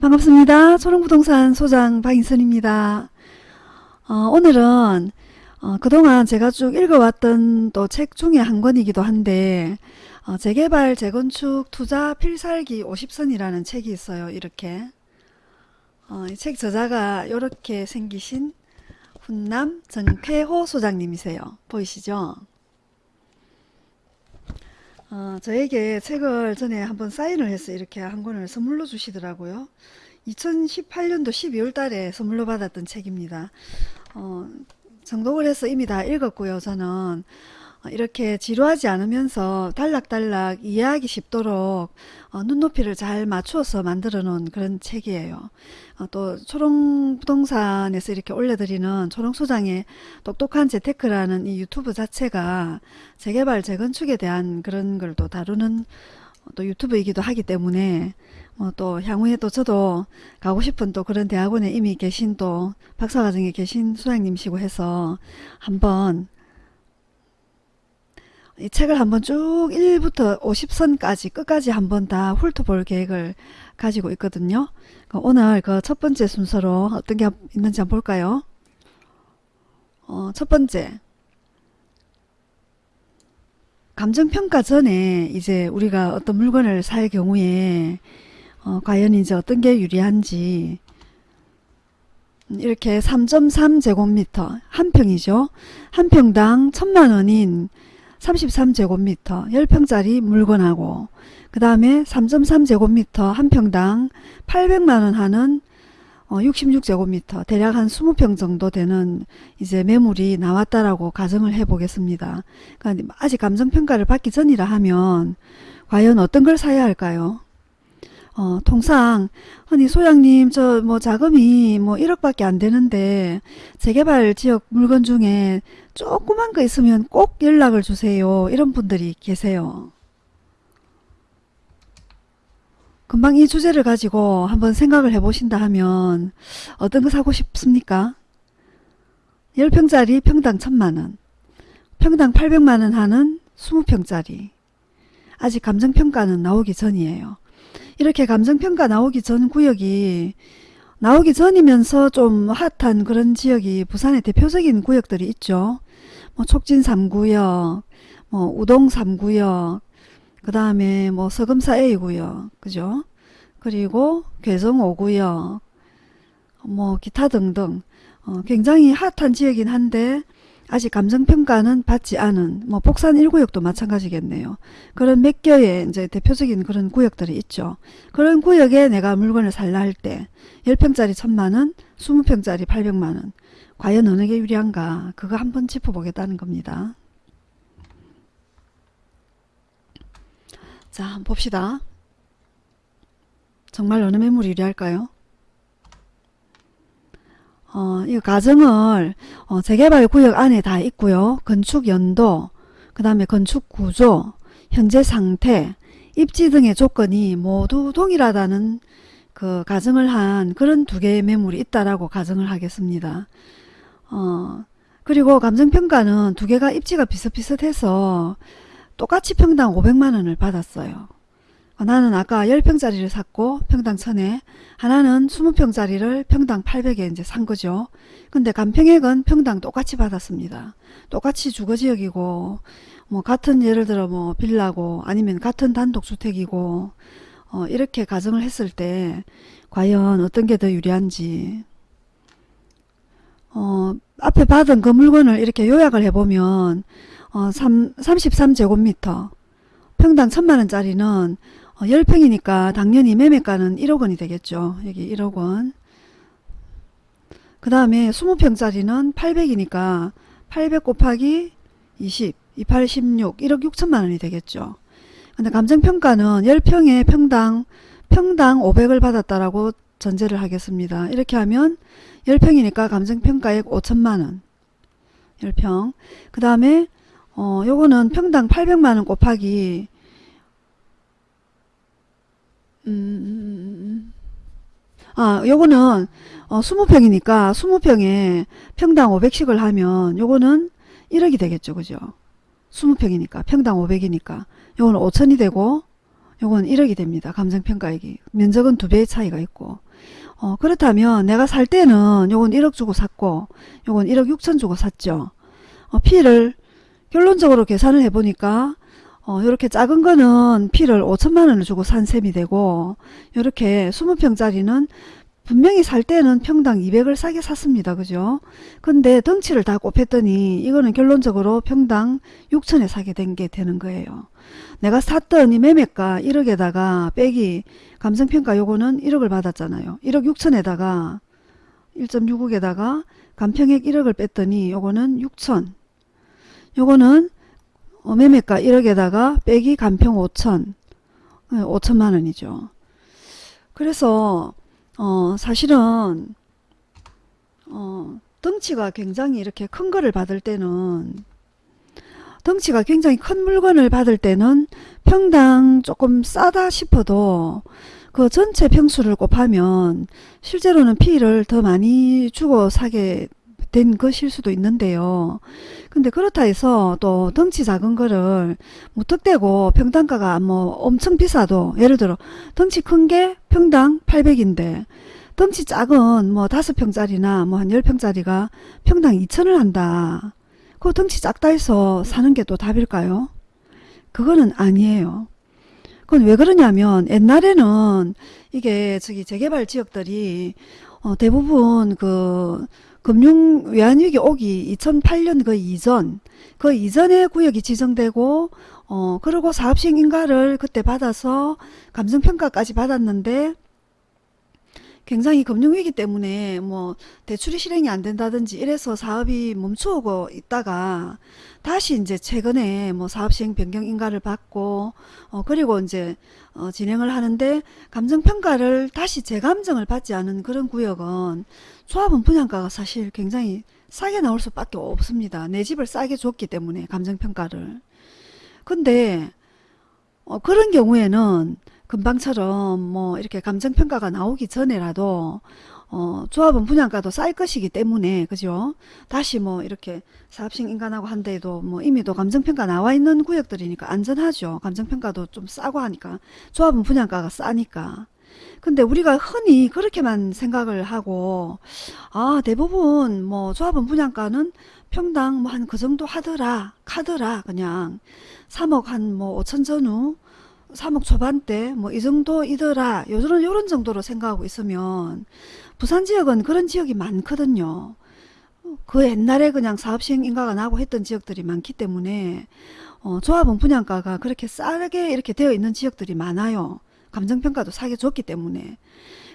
반갑습니다. 초롱부동산 소장 박인선입니다. 어, 오늘은 어, 그동안 제가 쭉 읽어왔던 또 책 중에 한 권이기도 한데 어, 재개발, 재건축, 투자, 필살기 50선이라는 책이 있어요. 이렇게 어, 이책 저자가 이렇게 생기신 훈남 정쾌호 소장님이세요. 보이시죠? 어, 저에게 책을 전에 한번 사인을 해서 이렇게 한 권을 선물로 주시더라고요. 2018년도 12월 달에 선물로 받았던 책입니다. 어, 정독을 해서 이미 다 읽었고요. 저는 이렇게 지루하지 않으면서 단락단락 이해하기 쉽도록 어, 눈높이를 잘 맞추어서 만들어 놓은 그런 책이에요. 어, 또 초롱부동산에서 이렇게 올려드리는 초롱소장의 똑똑한 재테크라는 이 유튜브 자체가 재개발 재건축에 대한 그런 걸 또 다루는 또 유튜브이기도 하기 때문에 어, 또 향후에 또 저도 가고 싶은 또 그런 대학원에 이미 계신 또 박사과정에 계신 소장님이시고 해서 한번 이 책을 한번 쭉 1부터 50선까지 끝까지 한번 다 훑어볼 계획을 가지고 있거든요. 그 오늘 그 첫 번째 순서로 어떤 게 있는지 한번 볼까요? 어, 첫 번째 감정평가 전에 이제 우리가 어떤 물건을 살 경우에 어, 과연 이제 어떤 게 유리한지 이렇게 3.3제곱미터 한 평이죠. 한 평당 천만원인 33제곱미터 10평짜리 물건하고 그 다음에 3.3제곱미터 한 평당 800만원 하는 어, 66제곱미터 대략 한 20평 정도 되는 이제 매물이 나왔다라고 가정을 해 보겠습니다. 그러니까 아직 감정평가를 받기 전이라 하면 과연 어떤 걸 사야 할까요? 어, 통상 흔히 소장님 저 뭐 자금이 뭐 1억밖에 안 되는데 재개발 지역 물건 중에 조그만 거 있으면 꼭 연락을 주세요. 이런 분들이 계세요. 금방 이 주제를 가지고 한번 생각을 해보신다 하면 어떤 거 사고 싶습니까? 10평짜리 평당 1000만원 평당 800만원 하는 20평짜리 아직 감정평가는 나오기 전이에요. 이렇게 감정평가 나오기 전 구역이 나오기 전이면서 좀 핫한 그런 지역이 부산의 대표적인 구역들이 있죠. 뭐 촉진 3구역, 뭐 우동 3구역, 그 다음에 뭐 서금사 A구역, 그죠? 그리고 괴성 5구역, 뭐 기타 등등 어, 굉장히 핫한 지역이긴 한데 아직 감정평가는 받지 않은 뭐 복산 1구역도 마찬가지겠네요. 그런 몇 개의 이제 대표적인 그런 구역들이 있죠. 그런 구역에 내가 물건을 살라 할 때 10평짜리 1000만원, 20평짜리 800만원 과연 어느 게 유리한가 그거 한번 짚어보겠다는 겁니다. 자 봅시다. 정말 어느 매물이 유리할까요? 어, 이 가정을 어, 재개발 구역 안에 다 있고요. 건축 연도, 그 다음에 건축 구조, 현재 상태, 입지 등의 조건이 모두 동일하다는 그 가정을 한 그런 두 개의 매물이 있다라고 가정을 하겠습니다. 어, 그리고 감정평가는 두 개가 입지가 비슷비슷해서 똑같이 평당 500만원을 받았어요. 어, 나는 아까 10평짜리를 샀고 평당 1000에 하나는 20평짜리를 평당 800에 이제 산 거죠. 근데 간평액은 평당 똑같이 받았습니다. 똑같이 주거지역이고 뭐 같은 예를 들어 뭐 빌라고 아니면 같은 단독주택이고 어 이렇게 가정을 했을 때 과연 어떤 게 더 유리한지 어 앞에 받은 그 물건을 이렇게 요약을 해보면 어 3, 33제곱미터 평당 천만원짜리는 10평이니까 어, 당연히 매매가는 1억 원이 되겠죠. 여기 1억 원. 그 다음에 20평짜리는 800이니까 800 곱하기 20, 28, 16, 1억 6천만 원이 되겠죠. 근데 감정평가는 10평에 평당, 평당 500을 받았다라고 전제를 하겠습니다. 이렇게 하면 10평이니까 감정평가액 5천만원. 10평. 그 다음에, 어, 요거는 평당 800만원 곱하기 음, 음, 음, 아, 요거는 어, 20평이니까 20평에 평당 500씩을 하면 요거는 1억이 되겠죠. 그죠? 20평이니까 평당 500이니까 요거는 5천이 되고 요건 1억이 됩니다. 감정평가액이. 면적은 두 배의 차이가 있고. 어, 그렇다면 내가 살 때는 요건 1억 주고 샀고 요건 1억 6천 주고 샀죠. 어, 피를 결론적으로 계산을 해보니까 어, 요렇게 작은 거는 피를 5천만 원을 주고 산 셈이 되고 요렇게 20평짜리는 분명히 살 때는 평당 200을 싸게 샀습니다. 그죠? 근데 덩치를 다 곱했더니 이거는 결론적으로 평당 6천에 사게 된 게 되는 거예요. 내가 샀던 이 매매가 1억에다가 빼기 감성평가 요거는 1억을 받았잖아요. 1억 6천에다가 1.6억에다가 감평액 1억을 뺐더니 요거는 6천 요거는 어, 매매가 1억에다가 빼기 감평 5천 5천만 원이죠. 그래서 어, 사실은 어, 덩치가 굉장히 이렇게 큰 거를 받을 때는 덩치가 굉장히 큰 물건을 받을 때는 평당 조금 싸다 싶어도 그 전체 평수를 곱하면 실제로는 피를 더 많이 주고 사게 된 것일 수도 있는데요. 근데 그렇다 해서 또 덩치 작은 거를 무턱대고 평당가가 뭐 엄청 비싸도 예를 들어 덩치 큰 게 평당 800인데 덩치 작은 뭐 5평짜리나 뭐 한 10평짜리가 평당 2천을 한다. 그 덩치 작다 해서 사는 게 또 답일까요? 그거는 아니에요. 그건 왜 그러냐면 옛날에는 이게 저기 재개발 지역들이 어 대부분 그 금융 외환위기 오기 2008년 그 이전 그 이전에 구역이 지정되고 어 그리고 사업시행 인가를 그때 받아서 감정평가까지 받았는데 굉장히 금융위기 때문에 뭐 대출이 실행이 안 된다든지 이래서 사업이 멈추고 있다가 다시 이제 최근에 뭐 사업 시행 변경 인가를 받고 어 그리고 이제 어 진행을 하는데 감정 평가를 다시 재감정을 받지 않은 그런 구역은 조합원 분양가가 사실 굉장히 싸게 나올 수밖에 없습니다. 내 집을 싸게 줬기 때문에 감정 평가를. 근데 어 그런 경우에는 금방처럼 뭐 이렇게 감정평가가 나오기 전에라도 어, 조합은 분양가도 쌀 것이기 때문에 그죠? 다시 뭐 이렇게 사업식 인간하고 한데도 뭐 이미 도 감정평가 나와 있는 구역들이니까 안전하죠. 감정평가도 좀 싸고 하니까. 조합은 분양가가 싸니까. 근데 우리가 흔히 그렇게만 생각을 하고 아 대부분 뭐 조합은 분양가는 평당 뭐 한 그 정도 하더라 카더라 그냥 3억 한 뭐 5천 전후 3억 초반대 뭐 이 정도이더라 요런 요런 정도로 생각하고 있으면 부산 지역은 그런 지역이 많거든요. 그 옛날에 그냥 사업시행 인가가 나고 했던 지역들이 많기 때문에 어, 조합원 분양가가 그렇게 싸게 이렇게 되어 있는 지역들이 많아요. 감정평가도 사게 줬기 때문에.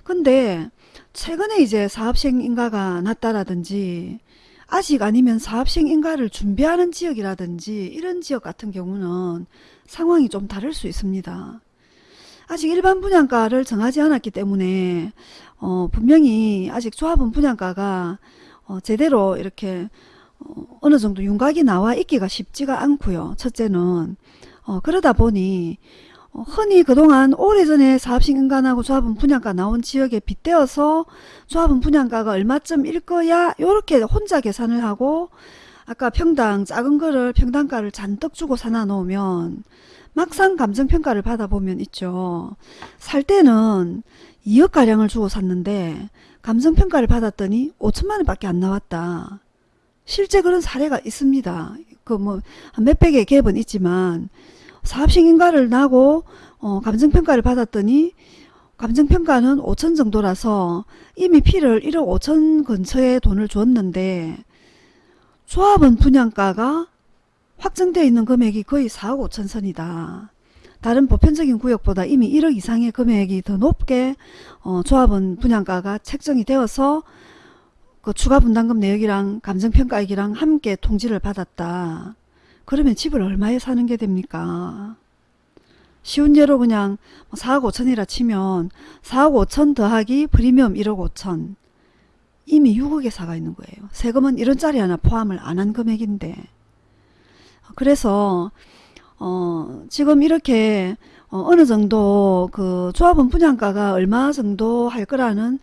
근데 최근에 이제 사업시행 인가가 났다라든지 아직 아니면 사업시행 인가를 준비하는 지역이라든지 이런 지역 같은 경우는 상황이 좀 다를 수 있습니다. 아직 일반 분양가를 정하지 않았기 때문에 어, 분명히 아직 조합원 분양가가 어, 제대로 이렇게 어, 어느 정도 윤곽이 나와 있기가 쉽지가 않고요. 첫째는 어, 그러다 보니 어, 흔히 그동안 오래전에 사업신인간하고 조합원 분양가 나온 지역에 빗대어서 조합원 분양가가 얼마쯤 일 거야 이렇게 혼자 계산을 하고 아까 평당 작은 거를 평당가를 잔뜩 주고 사놔 놓으면 막상 감정평가를 받아보면 있죠. 살 때는 2억가량을 주고 샀는데 감정평가를 받았더니 5천만원 밖에 안 나왔다. 실제 그런 사례가 있습니다. 그 뭐 몇백의 갭은 있지만 사업식인가를 나고 어, 감정평가를 받았더니 감정평가는 5천 정도라서 이미 피를 1억 5천 근처에 돈을 줬는데 조합원 분양가가 확정되어 있는 금액이 거의 4억 5천 선이다. 다른 보편적인 구역보다 이미 1억 이상의 금액이 더 높게 어, 조합원 분양가가 책정이 되어서 그 추가 분담금 내역이랑 감정평가액이랑 함께 통지를 받았다. 그러면 집을 얼마에 사는 게 됩니까? 쉬운 예로 그냥 4억 5천이라 치면 4억 5천 더하기 프리미엄 1억 5천 이미 6억에 사가 있는 거예요. 세금은 이런 짜리 하나 포함을 안 한 금액인데 그래서 어 지금 이렇게 어, 느 정도 그 조합원 분양가가 얼마 정도 할 거라는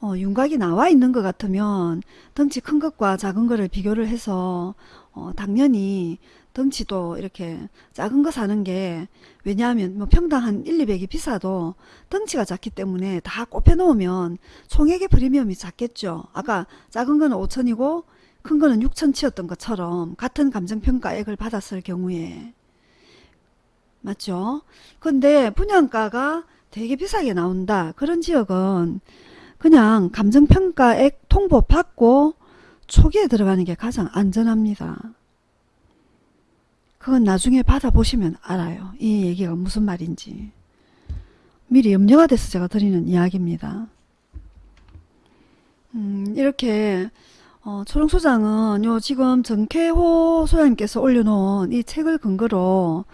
어, 윤곽이 나와 있는 것 같으면 덩치 큰 것과 작은 것을 비교를 해서 어, 당연히 덩치도 이렇게 작은 거 사는 게 왜냐하면 뭐 평당 한 1, 200이 비싸도 덩치가 작기 때문에 다 꼽혀 놓으면 총액의 프리미엄이 작겠죠. 아까 작은 거는 5천이고 큰 거는 6천치였던 것처럼 같은 감정평가액을 받았을 경우에 맞죠? 근데 분양가가 되게 비싸게 나온다. 그런 지역은 그냥 감정평가액 통보 받고 초기에 들어가는 게 가장 안전합니다. 그건 나중에 받아보시면 알아요. 이 얘기가 무슨 말인지. 미리 염려가 돼서 제가 드리는 이야기입니다. 음, 이렇게 어, 초롱 소장은 요 지금 정쾌호 소장님께서 올려놓은 이 책을 근거로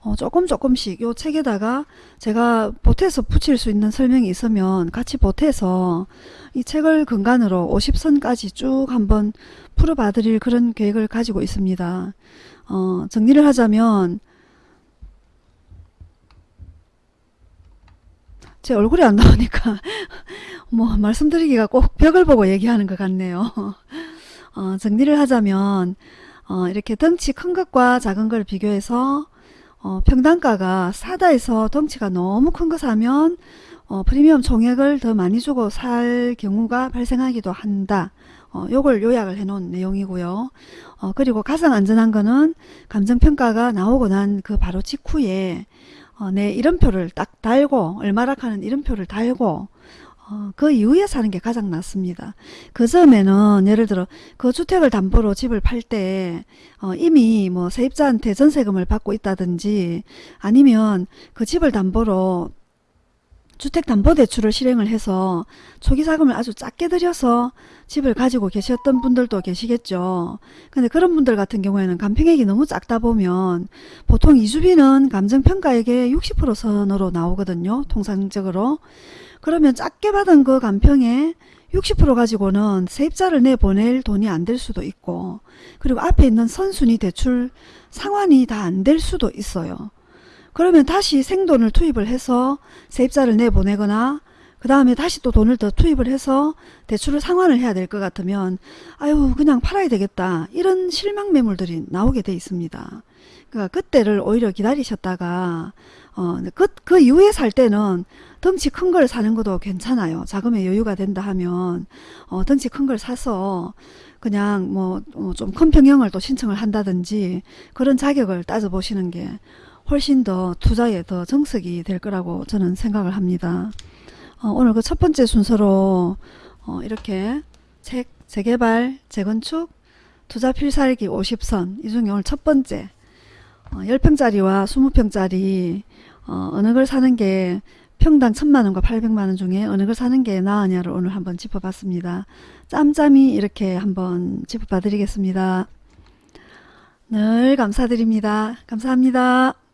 어, 조금 조금씩 요 책에다가 제가 보태서 붙일 수 있는 설명이 있으면 같이 보태서 이 책을 근간으로 50선까지 쭉 한번 풀어봐 드릴 그런 계획을 가지고 있습니다. 어, 정리를 하자면 제 얼굴이 안 나오니까 뭐 말씀드리기가 꼭 벽을 보고 얘기하는 것 같네요. 어, 정리를 하자면 어, 이렇게 덩치 큰 것과 작은 걸 비교해서 어, 평당가가 사다 해서 덩치가 너무 큰 거 사면 어, 프리미엄 총액을 더 많이 주고 살 경우가 발생하기도 한다. 어, 요걸 요약을 해 놓은 내용이고요. 어, 그리고 가장 안전한 거는 감정평가가 나오고 난 그 바로 직후에 어, 내 이름표를 딱 달고 얼마락하는 이름표를 달고 어, 그 이후에 사는 게 가장 낫습니다. 그 점에는 예를 들어 그 주택을 담보로 집을 팔때 어, 이미 뭐 세입자한테 전세금을 받고 있다든지 아니면 그 집을 담보로 주택담보대출을 실행을 해서 초기 자금을 아주 작게 들여서 집을 가지고 계셨던 분들도 계시겠죠. 근데 그런 분들 같은 경우에는 감평액이 너무 작다 보면 보통 이주비는 감정평가액의 60% 선으로 나오거든요. 통상적으로. 그러면 작게 받은 그 감평에 60% 가지고는 세입자를 내보낼 돈이 안 될 수도 있고 그리고 앞에 있는 선순위 대출 상환이 다 안 될 수도 있어요. 그러면 다시 생돈을 투입을 해서 세입자를 내보내거나 그 다음에 다시 또 돈을 더 투입을 해서 대출을 상환을 해야 될 것 같으면 아유 그냥 팔아야 되겠다 이런 실망 매물들이 나오게 돼 있습니다. 그러니까 그때를 오히려 기다리셨다가 어, 그, 그 이후에 살 때는 덩치 큰 걸 사는 것도 괜찮아요. 자금의 여유가 된다 하면 어, 덩치 큰 걸 사서 그냥 뭐 좀 큰 평형을 또 신청을 한다든지 그런 자격을 따져보시는 게 훨씬 더 투자에 더 정석이 될 거라고 저는 생각을 합니다. 어, 오늘 그 첫 번째 순서로 어, 이렇게 책 재개발, 재건축, 투자 필살기 50선 이 중에 오늘 첫 번째 어, 10평짜리와 20평짜리 어, 어느 걸 사는 게 평당 1000만원과 800만원 중에 어느 걸 사는 게 나으냐를 오늘 한번 짚어봤습니다. 짬짬이 이렇게 한번 짚어봐 드리겠습니다. 늘 감사드립니다. 감사합니다.